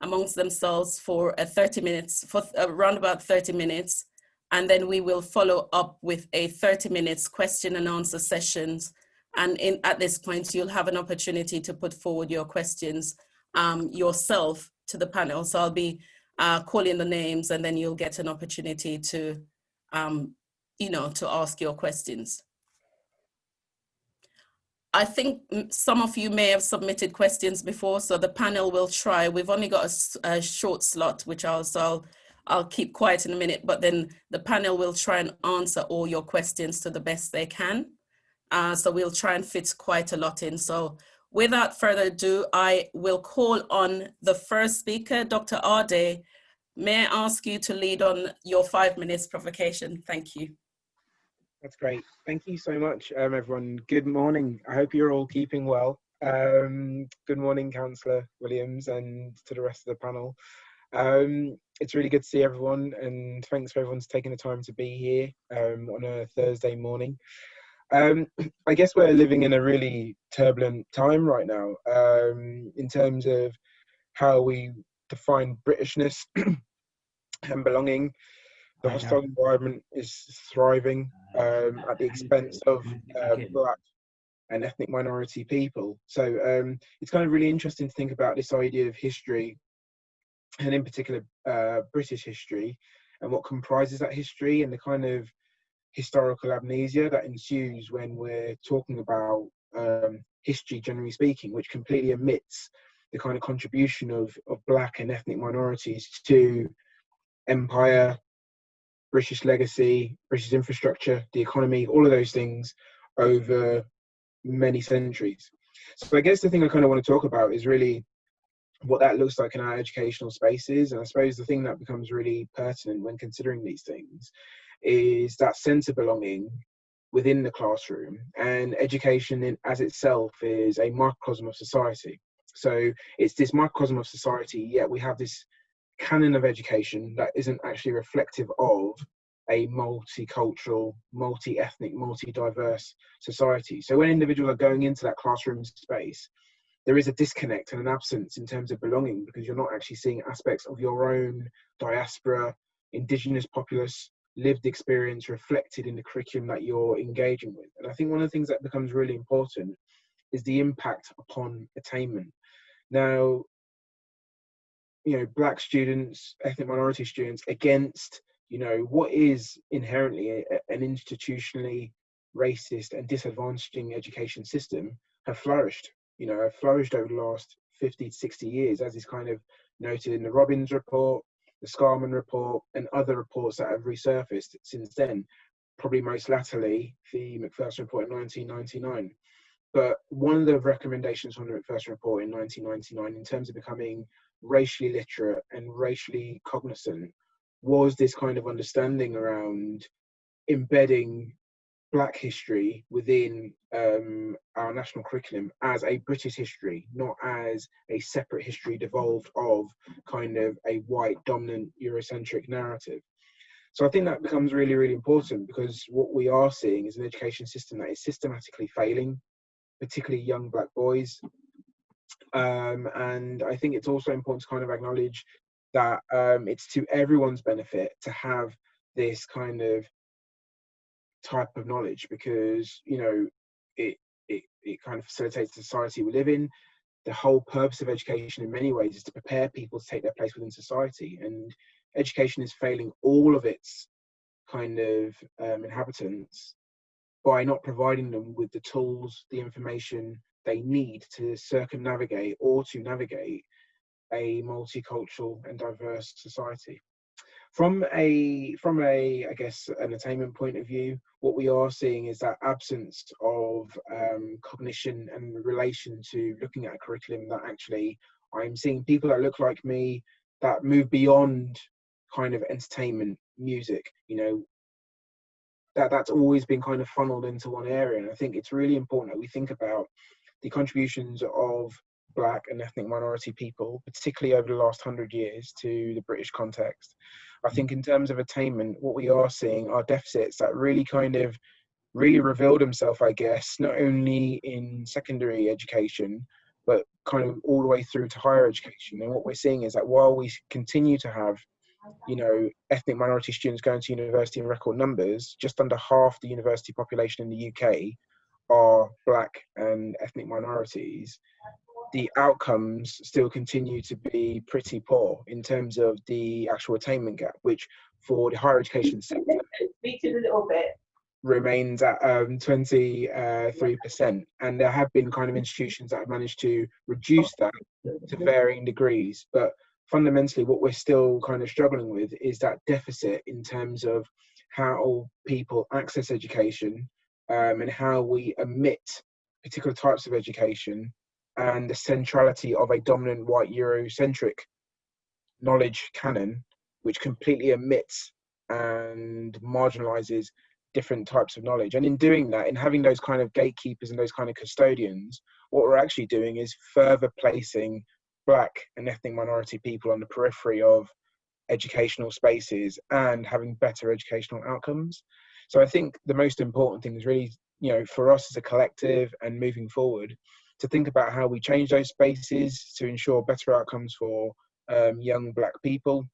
amongst themselves for a 30 minutes, for around about 30 minutes. And then we will follow up with a 30 minutes question and answer sessions. And in, at this point, you'll have an opportunity to put forward your questions um, yourself to the panel. So I'll be uh, calling the names and then you'll get an opportunity to, um, you know, to ask your questions. I think some of you may have submitted questions before, so the panel will try. We've only got a, a short slot, which I'll, so I'll, I'll keep quiet in a minute, but then the panel will try and answer all your questions to the best they can. Uh, so we'll try and fit quite a lot in. So without further ado, I will call on the first speaker, Dr. Arday. May I ask you to lead on your five minutes provocation? Thank you. That's great. Thank you so much, um, everyone. Good morning. I hope you're all keeping well. Um, good morning, Councillor Williams, and to the rest of the panel. Um, it's really good to see everyone, and thanks for everyone's taking the time to be here um, on a Thursday morning. Um, I guess we're living in a really turbulent time right now um, in terms of how we define Britishness and belonging the hostile environment is thriving um, at the expense of um, black and ethnic minority people. So um, it's kind of really interesting to think about this idea of history, and in particular uh, British history, and what comprises that history, and the kind of historical amnesia that ensues when we're talking about um, history, generally speaking, which completely omits the kind of contribution of, of black and ethnic minorities to empire, British legacy, British infrastructure, the economy, all of those things over many centuries. So I guess the thing I kind of want to talk about is really what that looks like in our educational spaces. And I suppose the thing that becomes really pertinent when considering these things is that sense of belonging within the classroom. And education in, as itself is a microcosm of society. So it's this microcosm of society, yet we have this canon of education that isn't actually reflective of a multicultural, multi-ethnic, multi-diverse society. So when individuals are going into that classroom space, there is a disconnect and an absence in terms of belonging because you're not actually seeing aspects of your own diaspora, indigenous populace, lived experience reflected in the curriculum that you're engaging with. And I think one of the things that becomes really important is the impact upon attainment. Now, you know black students ethnic minority students against you know what is inherently a, an institutionally racist and disadvantaging education system have flourished you know have flourished over the last 50 to 60 years as is kind of noted in the robbins report the scarman report and other reports that have resurfaced since then probably most latterly the Macpherson report in 1999 but one of the recommendations from the Macpherson report in 1999 in terms of becoming racially literate and racially cognizant was this kind of understanding around embedding black history within um, our national curriculum as a British history, not as a separate history devolved of kind of a white dominant Eurocentric narrative. So I think that becomes really, really important because what we are seeing is an education system that is systematically failing, particularly young black boys, um, and I think it's also important to kind of acknowledge that um, it's to everyone's benefit to have this kind of type of knowledge because you know it it, it kind of facilitates the society we live in. The whole purpose of education in many ways is to prepare people to take their place within society and education is failing all of its kind of um, inhabitants by not providing them with the tools the information they need to circumnavigate or to navigate a multicultural and diverse society. From a from a I guess an attainment point of view, what we are seeing is that absence of um, cognition and relation to looking at a curriculum that actually I'm seeing people that look like me that move beyond kind of entertainment, music, you know, that that's always been kind of funneled into one area. And I think it's really important that we think about the contributions of black and ethnic minority people, particularly over the last hundred years to the British context. I think in terms of attainment, what we are seeing are deficits that really kind of really revealed themselves, I guess, not only in secondary education, but kind of all the way through to higher education. And what we're seeing is that while we continue to have, you know, ethnic minority students going to university in record numbers, just under half the university population in the UK are black and ethnic minorities. The outcomes still continue to be pretty poor in terms of the actual attainment gap, which for the higher education sector, Speak a little bit remains at um, 23%. And there have been kind of institutions that have managed to reduce that to varying degrees. But fundamentally, what we're still kind of struggling with is that deficit in terms of how people access education um, and how we omit particular types of education and the centrality of a dominant white Eurocentric knowledge canon, which completely omits and marginalizes different types of knowledge. And in doing that, in having those kind of gatekeepers and those kind of custodians, what we're actually doing is further placing black and ethnic minority people on the periphery of educational spaces and having better educational outcomes. So I think the most important thing is really, you know, for us as a collective and moving forward, to think about how we change those spaces to ensure better outcomes for um, young black people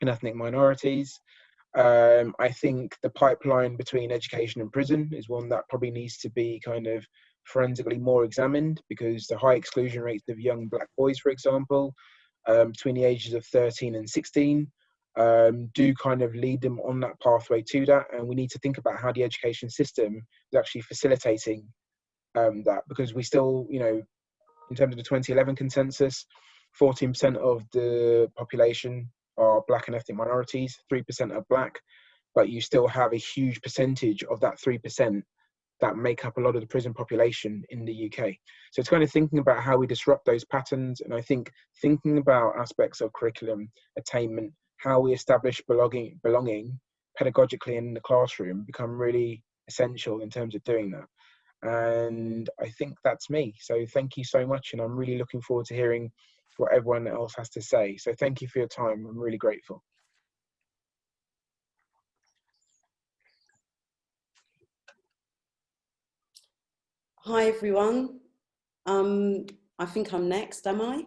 and ethnic minorities, um, I think the pipeline between education and prison is one that probably needs to be kind of forensically more examined because the high exclusion rates of young black boys, for example, um, between the ages of 13 and 16, um, do kind of lead them on that pathway to that. And we need to think about how the education system is actually facilitating um, that because we still, you know, in terms of the 2011 consensus, 14% of the population are black and ethnic minorities, 3% are black, but you still have a huge percentage of that 3% that make up a lot of the prison population in the UK. So it's kind of thinking about how we disrupt those patterns. And I think thinking about aspects of curriculum attainment, how we establish belonging, belonging pedagogically in the classroom become really essential in terms of doing that. And I think that's me. So thank you so much. And I'm really looking forward to hearing what everyone else has to say. So thank you for your time. I'm really grateful. Hi everyone. Um, I think I'm next, am I?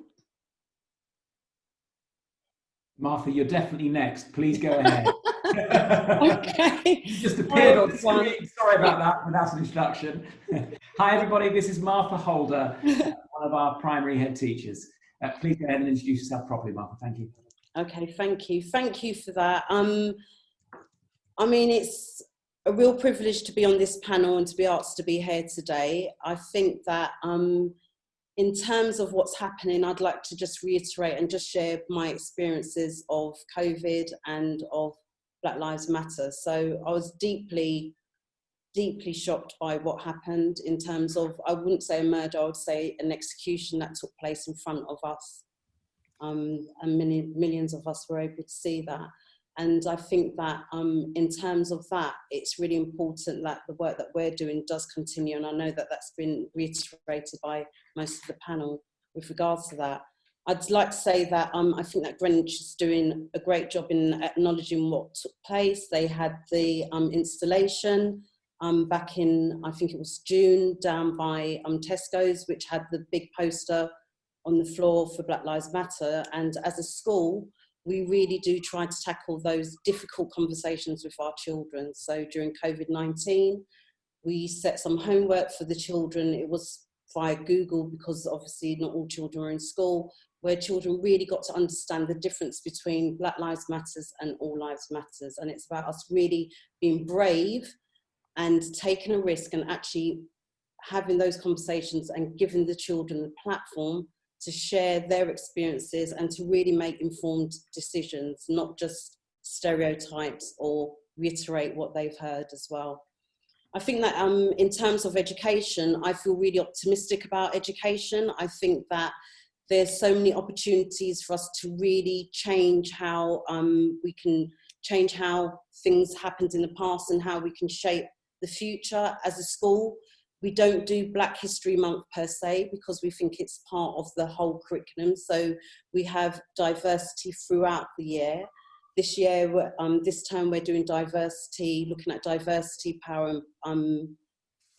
Martha, you're definitely next. Please go ahead. okay. you just appeared on screen. Sorry about that without an introduction. Hi everybody, this is Martha Holder, one of our primary head teachers. Uh, please go ahead and introduce yourself properly, Martha. Thank you. Okay, thank you. Thank you for that. Um, I mean, it's a real privilege to be on this panel and to be asked to be here today. I think that um, in terms of what's happening, I'd like to just reiterate and just share my experiences of COVID and of Black Lives Matter. So I was deeply deeply shocked by what happened in terms of, I wouldn't say a murder, I would say an execution that took place in front of us. Um, and many, millions of us were able to see that. And I think that um, in terms of that, it's really important that the work that we're doing does continue. And I know that that's been reiterated by most of the panel with regards to that. I'd like to say that um, I think that Greenwich is doing a great job in acknowledging what took place. They had the um, installation, um, back in, I think it was June, down by um, Tesco's, which had the big poster on the floor for Black Lives Matter. And as a school, we really do try to tackle those difficult conversations with our children. So during COVID-19, we set some homework for the children. It was via Google because obviously not all children are in school, where children really got to understand the difference between Black Lives Matters and All Lives Matters. And it's about us really being brave and taking a risk and actually having those conversations and giving the children the platform to share their experiences and to really make informed decisions, not just stereotypes or reiterate what they've heard as well. I think that um, in terms of education, I feel really optimistic about education. I think that there's so many opportunities for us to really change how um, we can change how things happened in the past and how we can shape the future as a school. We don't do Black History Month per se because we think it's part of the whole curriculum. So we have diversity throughout the year. This year, um, this term, we're doing diversity, looking at diversity, power, um,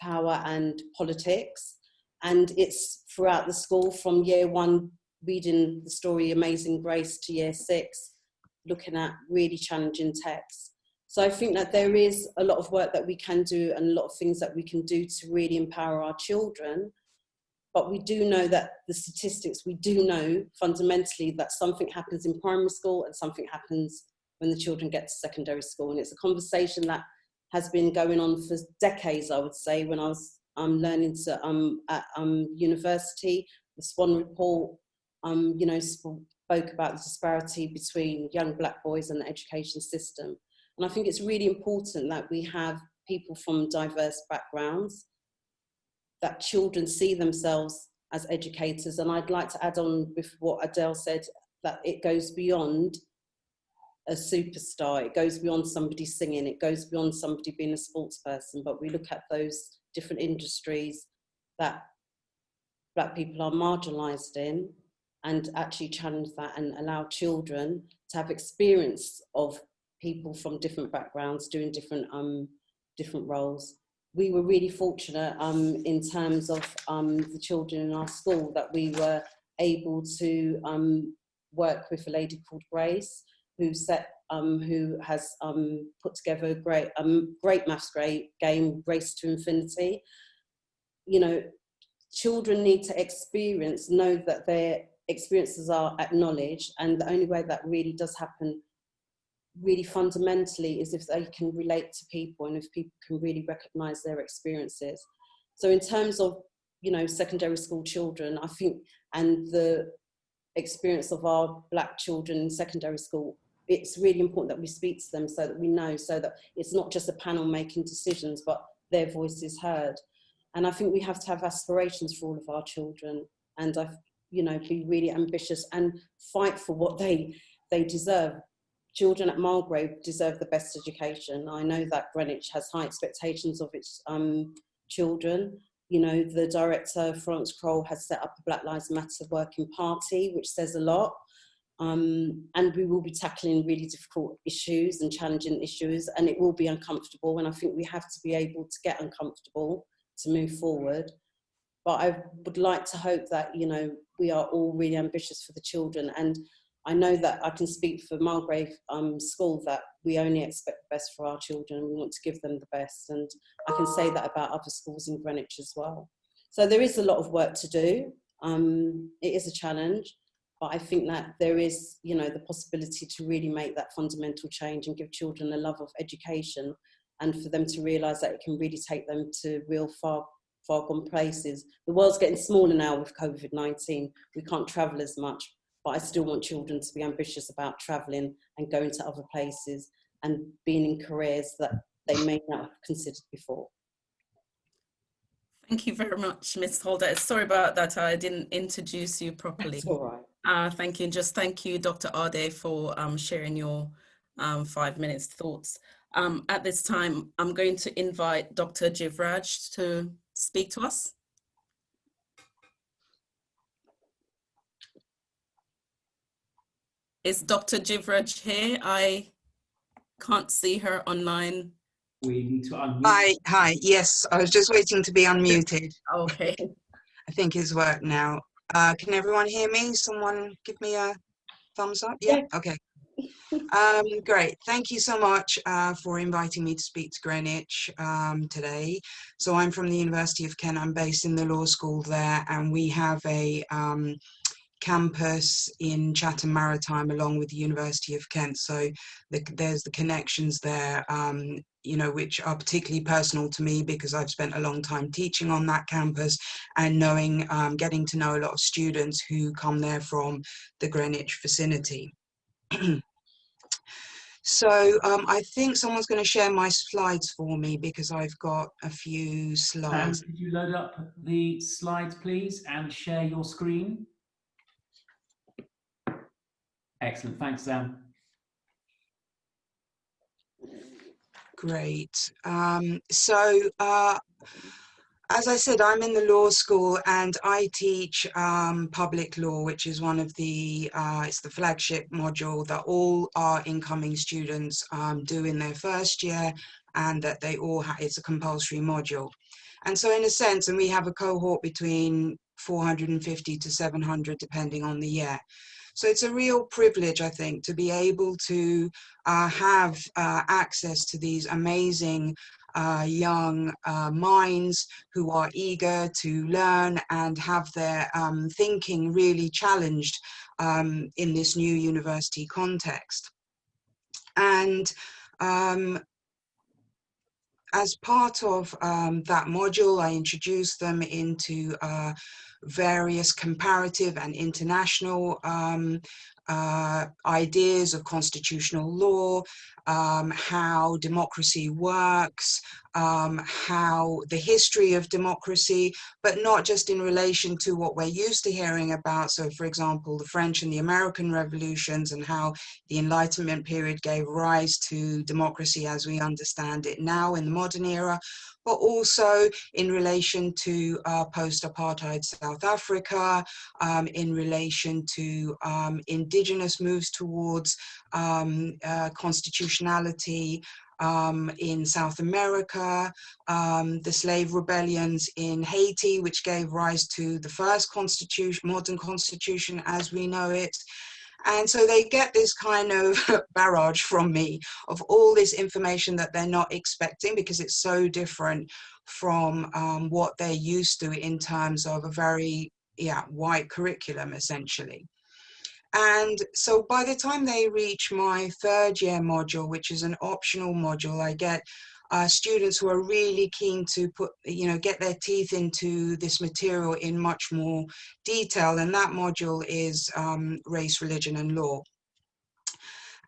power and politics. And it's throughout the school from year one, reading the story Amazing Grace to year six, looking at really challenging texts. So I think that there is a lot of work that we can do and a lot of things that we can do to really empower our children. But we do know that the statistics, we do know fundamentally that something happens in primary school and something happens when the children get to secondary school. And it's a conversation that has been going on for decades, I would say, when I was um, learning to, um, at um, university. The Swann Report, um, you know, spoke about the disparity between young black boys and the education system. And I think it's really important that we have people from diverse backgrounds, that children see themselves as educators. And I'd like to add on with what Adele said, that it goes beyond a superstar, it goes beyond somebody singing, it goes beyond somebody being a sports person, but we look at those different industries that black people are marginalized in and actually challenge that and allow children to have experience of people from different backgrounds doing different um, different roles. We were really fortunate um, in terms of um, the children in our school that we were able to um, work with a lady called Grace, who set um, who has um, put together a great um, great maths great game, Race to Infinity. You know, children need to experience, know that their experiences are acknowledged, and the only way that really does happen really fundamentally is if they can relate to people and if people can really recognize their experiences. So in terms of, you know, secondary school children, I think, and the experience of our black children in secondary school, it's really important that we speak to them so that we know, so that it's not just a panel making decisions, but their voice is heard. And I think we have to have aspirations for all of our children and I, you know, be really ambitious and fight for what they, they deserve children at Mulgrave deserve the best education. I know that Greenwich has high expectations of its um, children. You know, the director, Florence Kroll, has set up a Black Lives Matter working party, which says a lot. Um, and we will be tackling really difficult issues and challenging issues, and it will be uncomfortable. And I think we have to be able to get uncomfortable to move forward. But I would like to hope that, you know, we are all really ambitious for the children. And I know that I can speak for Mulgrave um, School that we only expect the best for our children. We want to give them the best. And I can say that about other schools in Greenwich as well. So there is a lot of work to do. Um, it is a challenge, but I think that there is, you know, the possibility to really make that fundamental change and give children a love of education and for them to realise that it can really take them to real far far gone places. The world's getting smaller now with COVID-19. We can't travel as much, but I still want children to be ambitious about traveling and going to other places and being in careers that they may not have considered before. Thank you very much, Ms. Holder. Sorry about that, I didn't introduce you properly. That's all right. Uh, thank you, and just thank you, Dr. Arday, for um, sharing your um, five minutes thoughts. Um, at this time, I'm going to invite Dr. Jivraj to speak to us. Is Dr. Jivraj here? I can't see her online. We need to unmute. Hi, hi. Yes, I was just waiting to be unmuted. Okay. I think it's worked now. Uh, can everyone hear me? Someone give me a thumbs up? Yeah, okay. Um, great. Thank you so much uh, for inviting me to speak to Greenwich um, today. So I'm from the University of Kent. I'm based in the law school there and we have a um, campus in Chatham Maritime along with the University of Kent. So the, there's the connections there, um, you know, which are particularly personal to me because I've spent a long time teaching on that campus and knowing, um, getting to know a lot of students who come there from the Greenwich vicinity. So um, I think someone's going to share my slides for me because I've got a few slides. could you load up the slides, please, and share your screen? Excellent. Thanks, Sam. Great. Um, so, uh, as I said, I'm in the law school and I teach um, public law, which is one of the, uh, it's the flagship module that all our incoming students um, do in their first year and that they all, it's a compulsory module. And so in a sense, and we have a cohort between 450 to 700 depending on the year. So it's a real privilege, I think, to be able to uh, have uh, access to these amazing uh, young uh, minds who are eager to learn and have their um, thinking really challenged um, in this new university context. And um, as part of um, that module, I introduced them into uh, various comparative and international um, uh, ideas of constitutional law, um, how democracy works, um, how the history of democracy, but not just in relation to what we're used to hearing about. So for example, the French and the American revolutions and how the Enlightenment period gave rise to democracy as we understand it now in the modern era, but also in relation to uh, post-apartheid South Africa, um, in relation to um, indigenous moves towards um, uh, constitutionality, um, in South America, um, the slave rebellions in Haiti, which gave rise to the first constitution, modern constitution as we know it, and so they get this kind of barrage from me of all this information that they're not expecting because it's so different from um, what they're used to in terms of a very yeah, white curriculum essentially. And so by the time they reach my third year module, which is an optional module, I get uh, students who are really keen to put, you know, get their teeth into this material in much more detail. And that module is um, race, religion and law.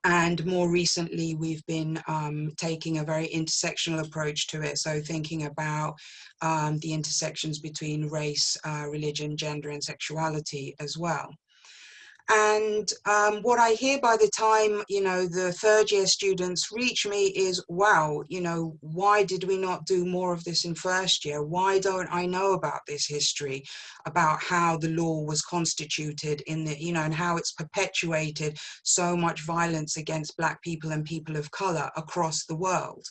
And more recently, we've been um, taking a very intersectional approach to it. So thinking about um, the intersections between race, uh, religion, gender and sexuality as well. And um, what I hear by the time, you know, the third year students reach me is, wow, you know, why did we not do more of this in first year? Why don't I know about this history, about how the law was constituted in the, you know, and how it's perpetuated so much violence against black people and people of color across the world.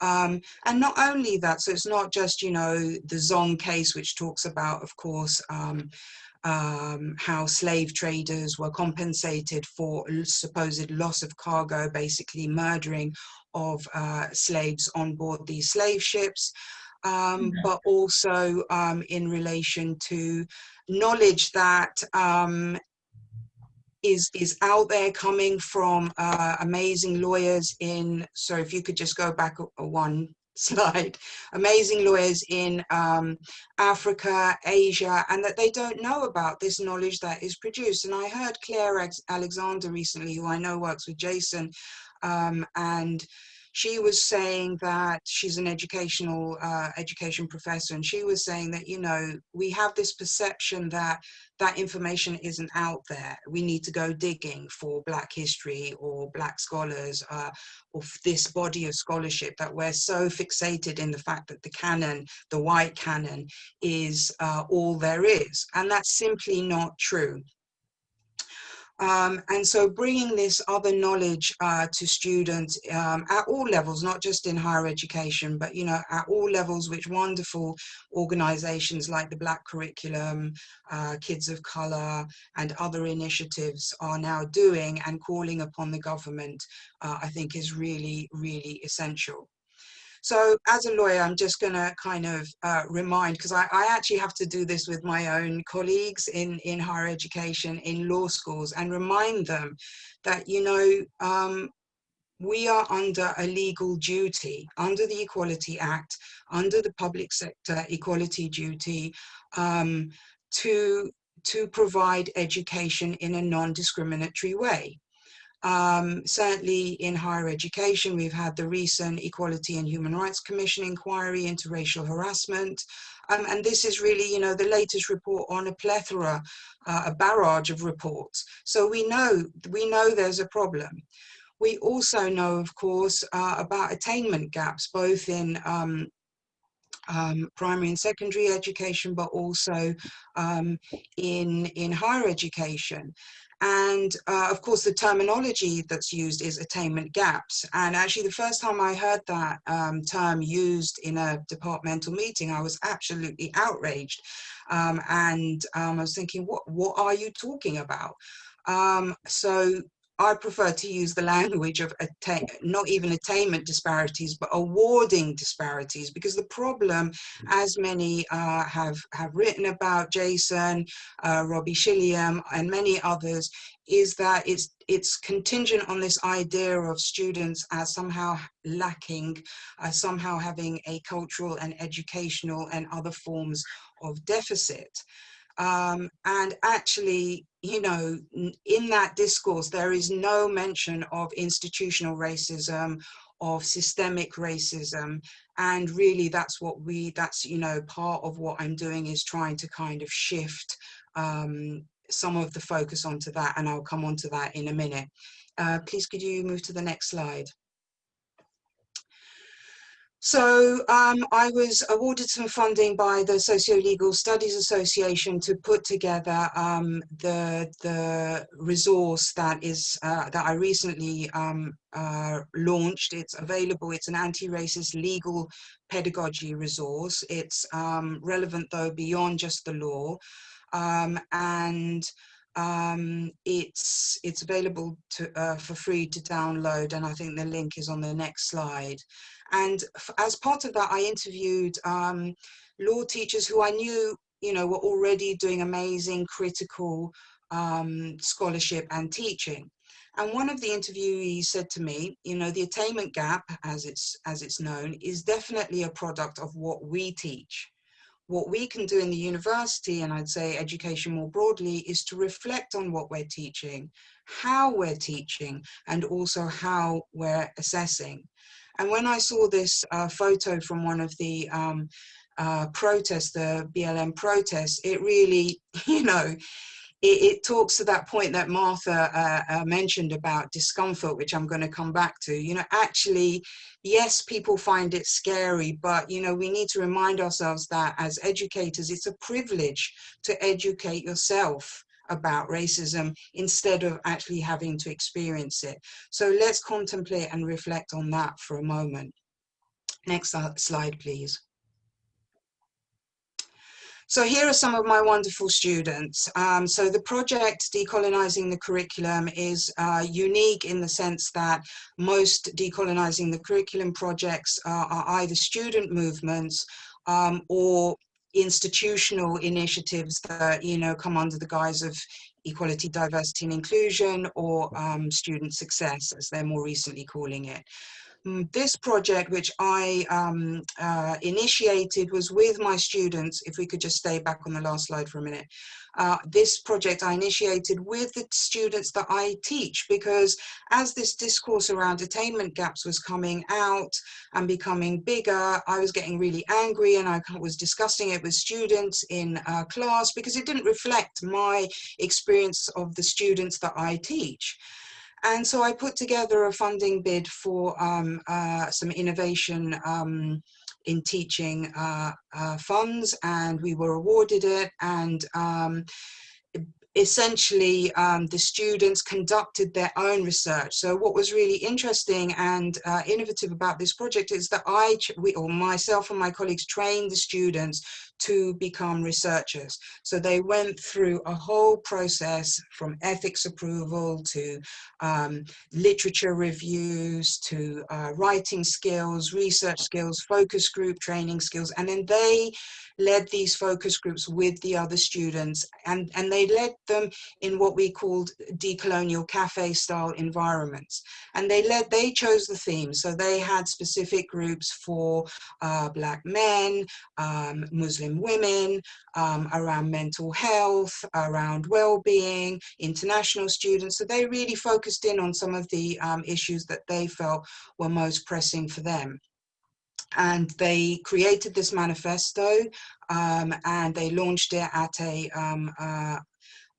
Um, and not only that, so it's not just, you know, the Zong case, which talks about, of course, um, um, how slave traders were compensated for supposed loss of cargo, basically murdering of uh, slaves on board these slave ships. Um, but also um, in relation to knowledge that um, is is out there coming from uh, amazing lawyers in. So if you could just go back a, a one slide, amazing lawyers in um, Africa, Asia, and that they don't know about this knowledge that is produced. And I heard Claire Alexander recently, who I know works with Jason, um, and she was saying that she's an educational uh, education professor and she was saying that you know we have this perception that that information isn't out there. We need to go digging for black history or black scholars uh, or this body of scholarship that we're so fixated in the fact that the canon the white canon is uh, all there is. And that's simply not true um, and so bringing this other knowledge uh, to students um, at all levels, not just in higher education, but you know at all levels, which wonderful organizations like the Black Curriculum, uh, Kids of Color, and other initiatives are now doing and calling upon the government, uh, I think is really, really essential. So as a lawyer, I'm just going to kind of uh, remind, because I, I, actually have to do this with my own colleagues in, in higher education, in law schools, and remind them that, you know, um, we are under a legal duty, under the Equality Act, under the public sector equality duty, um, to, to provide education in a non-discriminatory way. Um, certainly in higher education, we've had the recent Equality and Human Rights Commission inquiry into racial harassment. Um, and this is really, you know, the latest report on a plethora, uh, a barrage of reports. So we know, we know there's a problem. We also know, of course, uh, about attainment gaps, both in um, um, primary and secondary education, but also um, in, in higher education. And uh, of course, the terminology that's used is attainment gaps. And actually, the first time I heard that um, term used in a departmental meeting, I was absolutely outraged. Um, and um, I was thinking, what, what are you talking about? Um, so I prefer to use the language of not even attainment disparities, but awarding disparities, because the problem, as many uh, have, have written about, Jason, uh, Robbie Shilliam, and many others, is that it's, it's contingent on this idea of students as somehow lacking, uh, somehow having a cultural and educational and other forms of deficit. Um, and actually, you know, in that discourse, there is no mention of institutional racism, of systemic racism. And really that's what we, that's, you know, part of what I'm doing is trying to kind of shift um, some of the focus onto that. And I'll come on to that in a minute. Uh, please could you move to the next slide? So um, I was awarded some funding by the Socio-Legal Studies Association to put together um, the, the resource that is uh, that I recently um, uh, launched. It's available. It's an anti-racist legal pedagogy resource. It's um, relevant though beyond just the law, um, and um, it's it's available to, uh, for free to download. And I think the link is on the next slide. And as part of that, I interviewed um, law teachers who I knew, you know, were already doing amazing critical um, scholarship and teaching. And one of the interviewees said to me, you know, the attainment gap, as it's, as it's known, is definitely a product of what we teach. What we can do in the university, and I'd say education more broadly, is to reflect on what we're teaching, how we're teaching, and also how we're assessing. And when I saw this uh, photo from one of the um, uh, protests, the BLM protests, it really, you know, it, it, talks to that point that Martha uh, uh, mentioned about discomfort, which I'm going to come back to. You know, actually, yes, people find it scary, but, you know, we need to remind ourselves that as educators, it's a privilege to educate yourself about racism instead of actually having to experience it. So let's contemplate and reflect on that for a moment. Next slide, please. So here are some of my wonderful students. Um, so the project Decolonizing the Curriculum is uh, unique in the sense that most Decolonizing the Curriculum projects are, are either student movements um, or institutional initiatives that you know come under the guise of equality, diversity and inclusion or um, student success as they're more recently calling it. Mm, this project which I um, uh, initiated was with my students, if we could just stay back on the last slide for a minute, uh, this project I initiated with the students that I teach because as this discourse around attainment gaps was coming out and becoming bigger, I was getting really angry and I was discussing it with students in uh, class because it didn't reflect my experience of the students that I teach. And so I put together a funding bid for um, uh, some innovation um, in teaching uh, uh, funds and we were awarded it and um, essentially um, the students conducted their own research. So what was really interesting and uh, innovative about this project is that I, we, or myself and my colleagues trained the students to become researchers. So they went through a whole process from ethics approval to um, literature reviews to uh, writing skills, research skills, focus group training skills, and then they led these focus groups with the other students and, and they led them in what we called decolonial cafe style environments. And they led, they chose the themes. So they had specific groups for uh, black men, um, Muslim women, um, around mental health, around well-being, international students. So they really focused in on some of the um, issues that they felt were most pressing for them and they created this manifesto um, and they launched it at a, um, uh,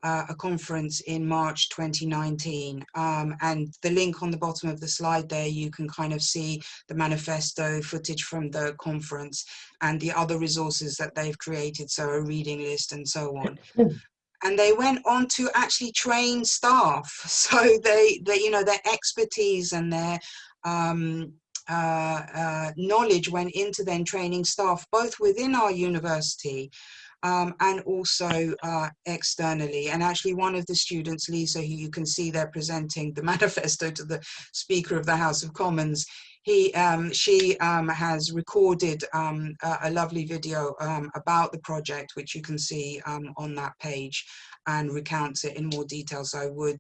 uh, a conference in March 2019. Um, and the link on the bottom of the slide there, you can kind of see the manifesto footage from the conference and the other resources that they've created, so a reading list and so on. and they went on to actually train staff. So they, they you know, their expertise and their um, uh, uh, knowledge went into then training staff, both within our university um, and also uh, externally. And actually one of the students, Lisa, who you can see there presenting the manifesto to the Speaker of the House of Commons, he, um, she um, has recorded um, a, a, lovely video um, about the project, which you can see um, on that page and recounts it in more detail. So I would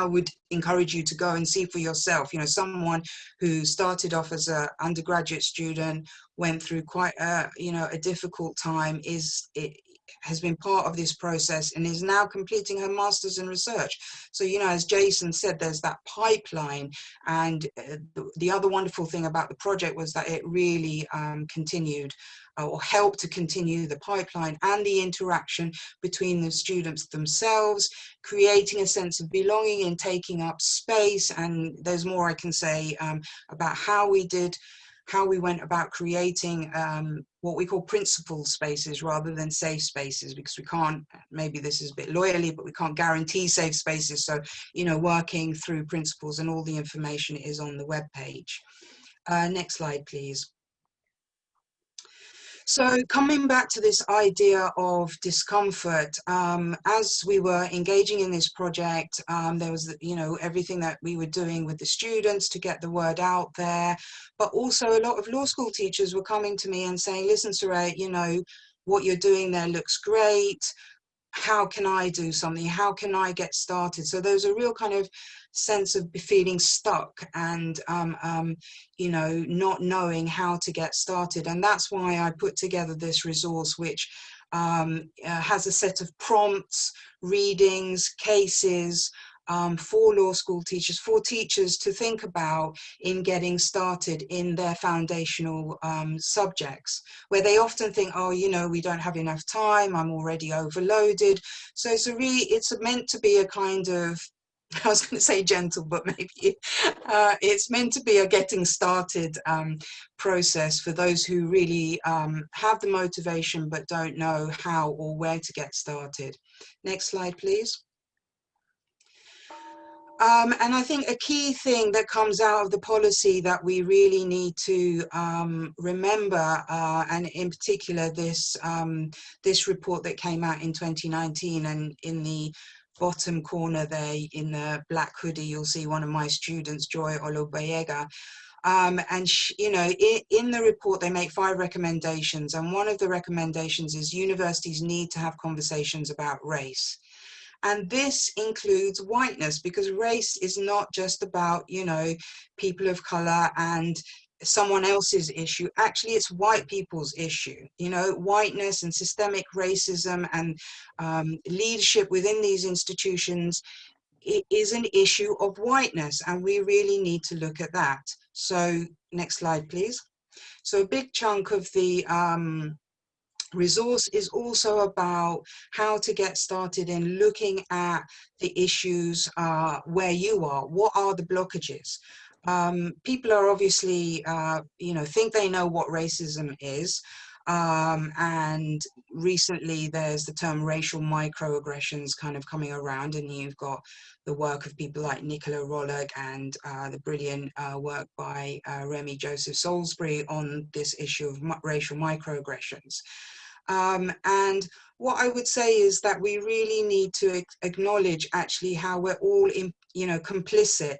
I would encourage you to go and see for yourself. You know, someone who started off as an undergraduate student, went through quite a, you know, a difficult time, is it, has been part of this process and is now completing her master's in research. So, you know, as Jason said, there's that pipeline. And uh, the, the, other wonderful thing about the project was that it really um, continued or help to continue the pipeline and the interaction between the students themselves, creating a sense of belonging and taking up space. And there's more I can say um, about how we did how we went about creating um, what we call principled spaces rather than safe spaces because we can't, maybe this is a bit loyally but we can't guarantee safe spaces. So, you know, working through principles and all the information is on the web page. Uh, next slide, please. So coming back to this idea of discomfort, um, as we were engaging in this project, um, there was, you know, everything that we were doing with the students to get the word out there, but also a lot of law school teachers were coming to me and saying, listen, Saray, you know, what you're doing there looks great how can I do something? How can I get started? So there's a real kind of sense of feeling stuck and, um, um, you know, not knowing how to get started. And that's why I put together this resource, which um, uh, has a set of prompts, readings, cases, um, for law school teachers, for teachers to think about in getting started in their foundational um, subjects, where they often think, oh, you know, we don't have enough time, I'm already overloaded. So it's a really, it's meant to be a kind of I was going to say gentle, but maybe uh, it's meant to be a getting started um, process for those who really um, have the motivation but don't know how or where to get started. Next slide, please. Um, and I think a key thing that comes out of the policy that we really need to um, remember, uh, and in particular this, um, this report that came out in 2019 and in the bottom corner there in the black hoodie, you'll see one of my students, Joy Olobayega. Um, and, you know, in, in the report, they make five recommendations. And one of the recommendations is universities need to have conversations about race. And this includes whiteness because race is not just about, you know, people of color and someone else's issue. Actually, it's white people's issue. You know, whiteness and systemic racism and um, leadership within these institutions it is an issue of whiteness and we really need to look at that. So next slide, please. So a big chunk of the um, resource is also about how to get started in looking at the issues uh, where you are. What are the blockages? Um, people are obviously, uh, you know, think they know what racism is. Um, and recently there's the term racial microaggressions kind of coming around and you've got the work of people like Nicola Rollock and uh, the brilliant uh, work by uh, Remi Joseph Salisbury on this issue of racial microaggressions. Um, and what I would say is that we really need to acknowledge actually how we're all, in, you know, complicit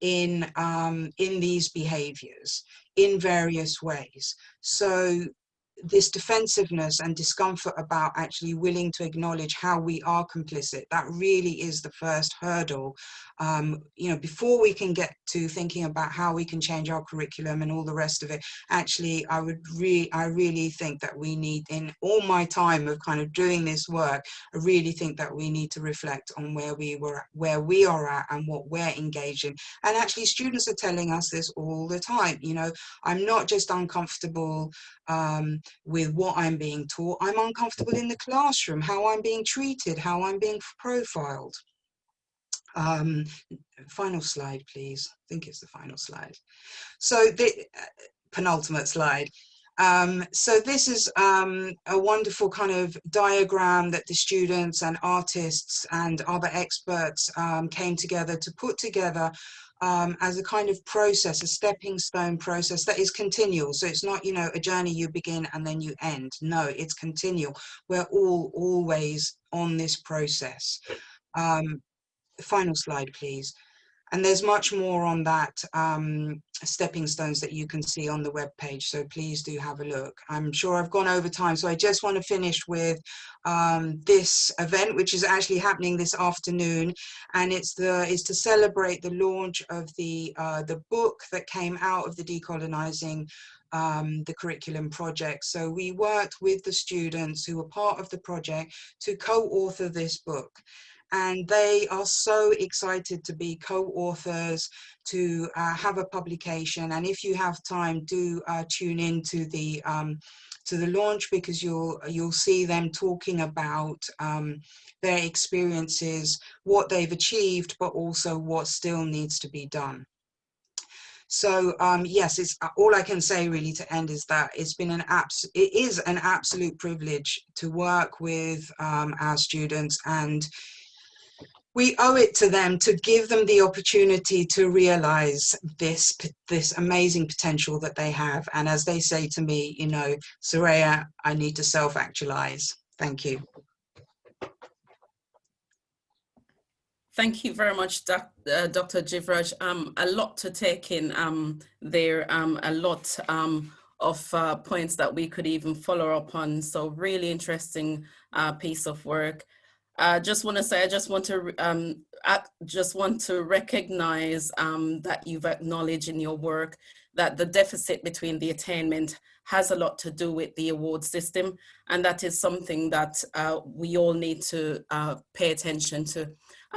in um, in these behaviors in various ways. So this defensiveness and discomfort about actually willing to acknowledge how we are complicit, that really is the first hurdle. Um, you know, before we can get to thinking about how we can change our curriculum and all the rest of it, actually, I would really, I really think that we need, in all my time of kind of doing this work, I really think that we need to reflect on where we were, where we are at and what we're engaged in. And actually, students are telling us this all the time. You know, I'm not just uncomfortable um, with what I'm being taught. I'm uncomfortable in the classroom, how I'm being treated, how I'm being profiled. Um, final slide, please. I think it's the final slide. So the uh, penultimate slide. Um, so this is um, a wonderful kind of diagram that the students and artists and other experts um, came together to put together um, as a kind of process, a stepping stone process that is continual. So it's not, you know, a journey you begin and then you end. No, it's continual. We're all always on this process. Um, final slide, please. And there's much more on that um, stepping stones that you can see on the web page. So please do have a look. I'm sure I've gone over time. So I just want to finish with um, this event, which is actually happening this afternoon. And it's the is to celebrate the launch of the uh, the book that came out of the decolonizing um, the curriculum project. So we worked with the students who were part of the project to co-author this book and they are so excited to be co-authors to uh, have a publication. And if you have time do uh, tune in to the um, to the launch because you'll you'll see them talking about um, their experiences what they've achieved but also what still needs to be done. So um, yes, it's uh, all I can say really to end is that it's been an abs it is an absolute privilege to work with um, our students and we owe it to them to give them the opportunity to realize this this amazing potential that they have and as they say to me you know Soraya I need to self-actualize thank you Thank you very much, doc, uh, Dr. Jivraj. Um, a lot to take in um, there, um, a lot um, of uh, points that we could even follow up on. So really interesting uh, piece of work. I just want to say, I just want to, um, I just want to recognize um, that you've acknowledged in your work that the deficit between the attainment has a lot to do with the award system. And that is something that uh, we all need to uh, pay attention to.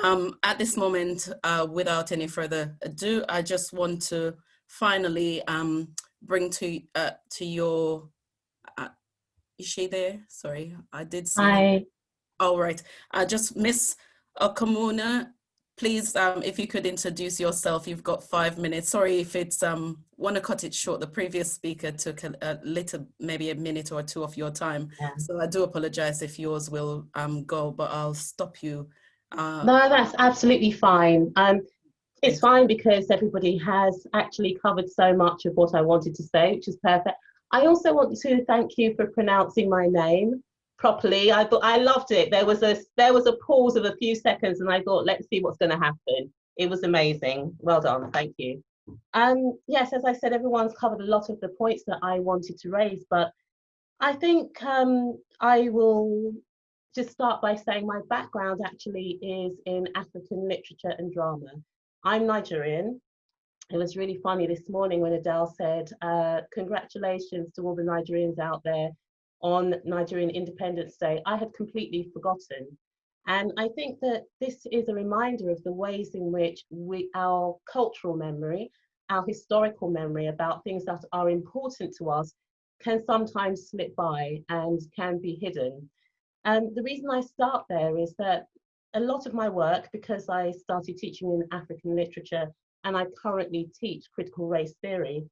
Um, at this moment, uh, without any further ado, I just want to finally um, bring to uh, to your, uh, is she there? Sorry, I did see. All right. Uh, just Miss Okamuna, please, um, if you could introduce yourself, you've got five minutes. Sorry if it's, um, want to cut it short. The previous speaker took a, a, little, maybe a minute or two of your time. Yeah. So I do apologize if yours will um, go, but I'll stop you. Uh, no, that's absolutely fine. Um, it's fine because everybody has actually covered so much of what I wanted to say, which is perfect. I also want to thank you for pronouncing my name properly. I thought I loved it. There was a there was a pause of a few seconds, and I thought, let's see what's going to happen. It was amazing. Well done. Thank you. Um, yes, as I said, everyone's covered a lot of the points that I wanted to raise, but I think um, I will just start by saying my background actually is in African literature and drama. I'm Nigerian. It was really funny this morning when Adele said, uh, congratulations to all the Nigerians out there on Nigerian Independence Day, I had completely forgotten. And I think that this is a reminder of the ways in which we, our cultural memory, our historical memory about things that are important to us can sometimes slip by and can be hidden. And the reason I start there is that a lot of my work, because I started teaching in African literature and I currently teach critical race theory,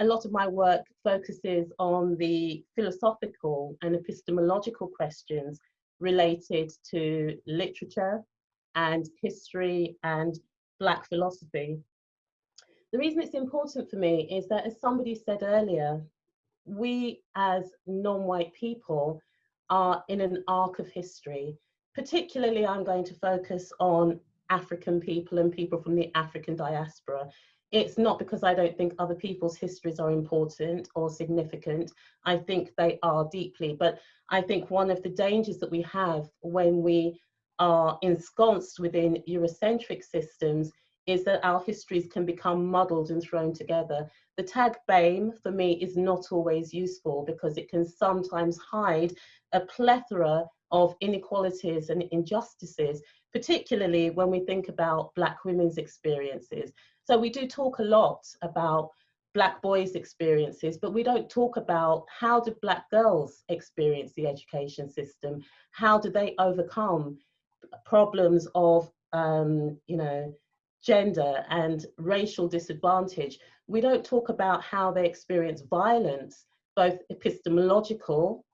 a lot of my work focuses on the philosophical and epistemological questions related to literature and history and Black philosophy. The reason it's important for me is that, as somebody said earlier, we as non-white people are in an arc of history. Particularly, I'm going to focus on African people and people from the African diaspora it's not because I don't think other people's histories are important or significant. I think they are deeply, but I think one of the dangers that we have when we are ensconced within Eurocentric systems is that our histories can become muddled and thrown together. The tag BAME for me is not always useful because it can sometimes hide a plethora of inequalities and injustices, particularly when we think about Black women's experiences. So we do talk a lot about black boys experiences but we don't talk about how do black girls experience the education system how do they overcome problems of um, you know gender and racial disadvantage we don't talk about how they experience violence both epistemological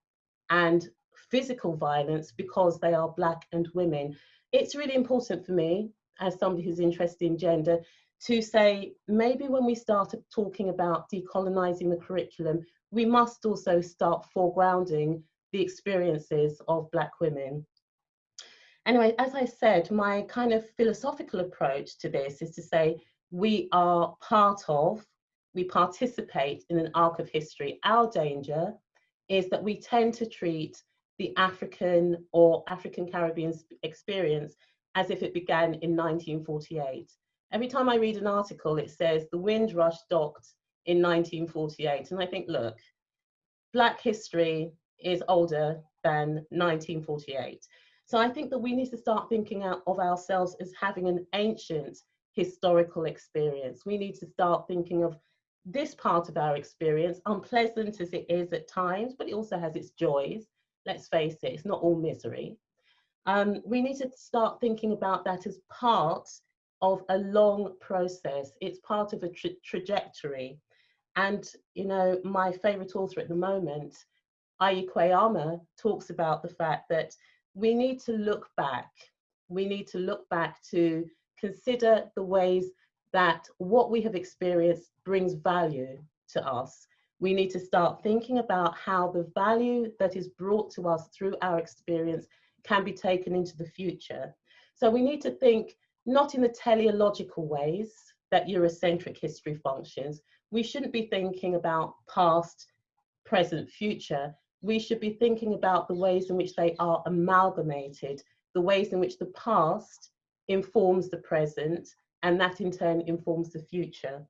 and physical violence because they are black and women it's really important for me as somebody who's interested in gender to say maybe when we start talking about decolonizing the curriculum, we must also start foregrounding the experiences of Black women. Anyway, as I said, my kind of philosophical approach to this is to say we are part of, we participate in an arc of history. Our danger is that we tend to treat the African or African Caribbean experience as if it began in 1948. Every time I read an article, it says the Windrush docked in 1948. And I think, look, Black history is older than 1948. So I think that we need to start thinking out of ourselves as having an ancient historical experience. We need to start thinking of this part of our experience, unpleasant as it is at times, but it also has its joys. Let's face it, it's not all misery. Um, we need to start thinking about that as part of a long process. It's part of a tra trajectory. And, you know, my favorite author at the moment, Ayi Kwei Armah, talks about the fact that we need to look back. We need to look back to consider the ways that what we have experienced brings value to us. We need to start thinking about how the value that is brought to us through our experience can be taken into the future. So we need to think not in the teleological ways that Eurocentric history functions. We shouldn't be thinking about past, present, future. We should be thinking about the ways in which they are amalgamated, the ways in which the past informs the present, and that in turn informs the future.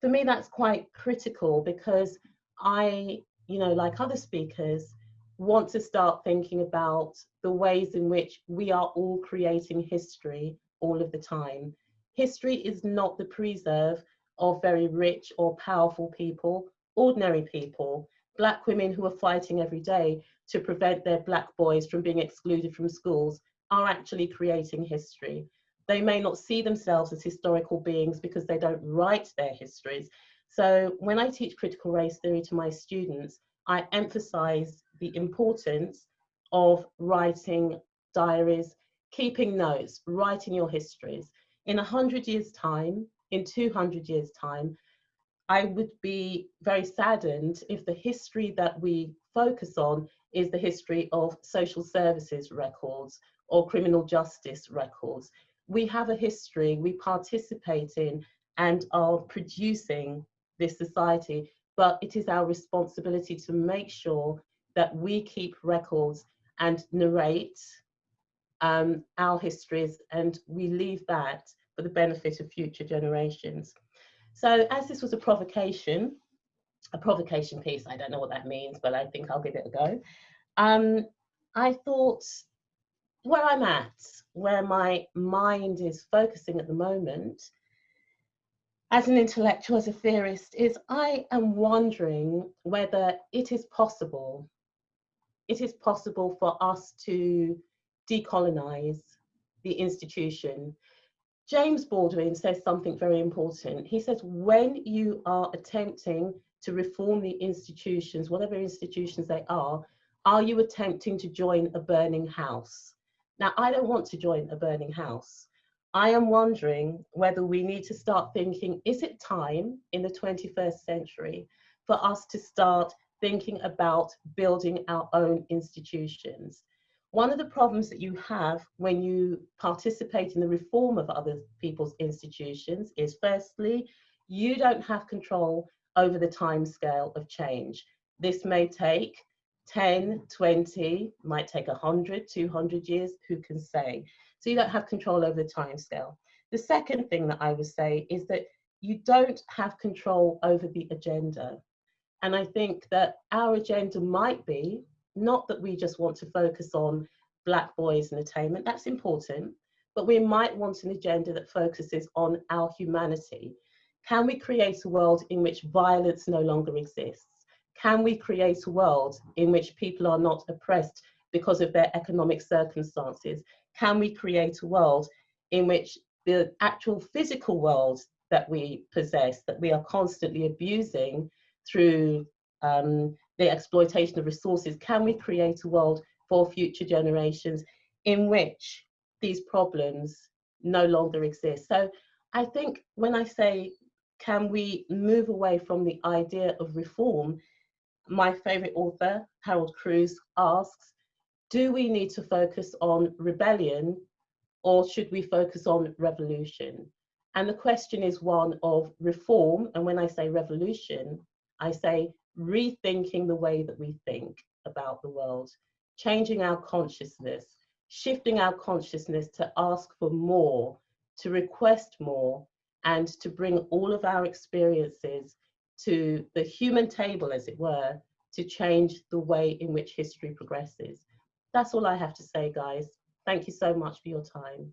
For me, that's quite critical because I, you know, like other speakers, want to start thinking about the ways in which we are all creating history all of the time. History is not the preserve of very rich or powerful people, ordinary people, black women who are fighting every day to prevent their black boys from being excluded from schools are actually creating history. They may not see themselves as historical beings because they don't write their histories. So when I teach critical race theory to my students, I emphasize the importance of writing diaries, keeping notes, writing your histories. In 100 years' time, in 200 years' time, I would be very saddened if the history that we focus on is the history of social services records or criminal justice records. We have a history, we participate in and are producing this society, but it is our responsibility to make sure that we keep records and narrate um, our histories and we leave that for the benefit of future generations. So as this was a provocation, a provocation piece, I don't know what that means, but I think I'll give it a go. Um, I thought where I'm at, where my mind is focusing at the moment, as an intellectual, as a theorist, is I am wondering whether it is possible, it is possible for us to decolonize the institution. James Baldwin says something very important. He says, when you are attempting to reform the institutions, whatever institutions they are, are you attempting to join a burning house? Now, I don't want to join a burning house. I am wondering whether we need to start thinking, is it time in the 21st century for us to start thinking about building our own institutions? One of the problems that you have when you participate in the reform of other people's institutions is firstly, you don't have control over the time scale of change. This may take 10, 20, might take 100, 200 years, who can say? So you don't have control over the time scale. The second thing that I would say is that you don't have control over the agenda. And I think that our agenda might be not that we just want to focus on Black boys and attainment, that's important, but we might want an agenda that focuses on our humanity. Can we create a world in which violence no longer exists? Can we create a world in which people are not oppressed because of their economic circumstances? Can we create a world in which the actual physical world that we possess, that we are constantly abusing through um, the exploitation of resources, can we create a world for future generations in which these problems no longer exist? So I think when I say, can we move away from the idea of reform, my favorite author, Harold Cruse, asks, do we need to focus on rebellion or should we focus on revolution? And the question is one of reform. And when I say revolution, I say rethinking the way that we think about the world, changing our consciousness, shifting our consciousness to ask for more, to request more, and to bring all of our experiences to the human table, as it were, to change the way in which history progresses. That's all I have to say, guys. Thank you so much for your time.